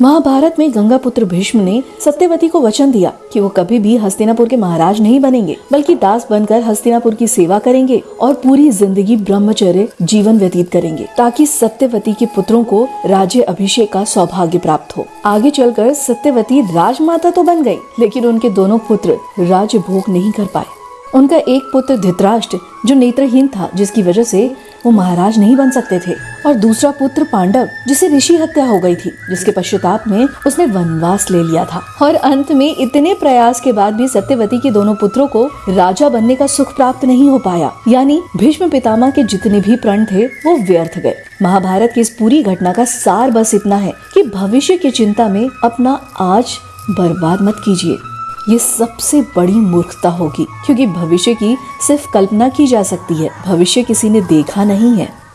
महाभारत में गंगा पुत्र भीष्म ने सत्यवती को वचन दिया कि वो कभी भी हस्तिनापुर के महाराज नहीं बनेंगे, बल्कि दास बनकर हस्तिनापुर की सेवा करेंगे और पूरी ज़िंदगी ब्रह्मचर्य जीवन व्यतीत करेंगे, ताकि सत्यवती के पुत्रों को राज्य अभिषेक का सौभाग्य प्राप्त हो। आगे चलकर सत्यवती राजमाता तो बन गई लेकिन उनके दोनों पुत्र राज्य भोग नहीं कर पाए। उनका एक पुत्र धित्राष्ट्र, जो नेत्रहीन था, जिसकी वजह से वो महाराज नहीं बन सकते थे। और दूसरा पुत्र पांडव, जिसे ऋषि हत्या हो गई थी, जिसके पश्चाताप में उसने वनवास ले लिया था। और अंत में इतने प्रयास के बाद भी सत्यवती के दोनों पुत्रों को राजा बनने का सुख प्राप्त नहीं हो पाया। यानी भीष्म पितामह के जितने भी प्रण थे, वो व्यर्थ गए। महाभारत की इस पूरी घटना का सार बस इतना है कि भविष्य की चिंता में अपना आज बर्बाद मत कीजिए। ये सबसे बड़ी मूर्खता होगी, क्योंकि भविष्य की सिर्फ़ कल्पना की जा सकती है। भविष्य किसी ने देखा नहीं है।